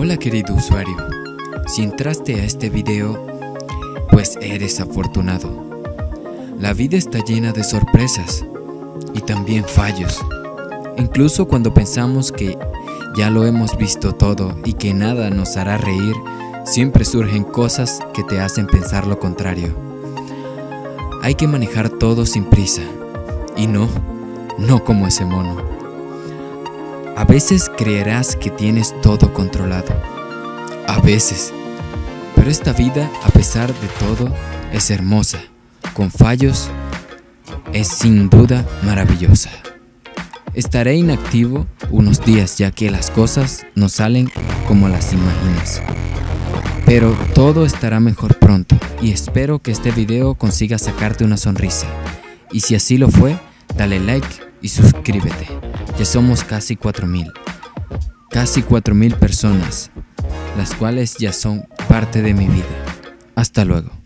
Hola querido usuario, si entraste a este video, pues eres afortunado. La vida está llena de sorpresas y también fallos. Incluso cuando pensamos que ya lo hemos visto todo y que nada nos hará reír, siempre surgen cosas que te hacen pensar lo contrario. Hay que manejar todo sin prisa. Y no, no como ese mono. A veces creerás que tienes todo controlado. A veces. Pero esta vida, a pesar de todo, es hermosa. Con fallos, es sin duda maravillosa. Estaré inactivo unos días ya que las cosas no salen como las imaginas. Pero todo estará mejor pronto y espero que este video consiga sacarte una sonrisa. Y si así lo fue, dale like y suscríbete. Ya somos casi 4000. Casi 4000 personas, las cuales ya son parte de mi vida. Hasta luego.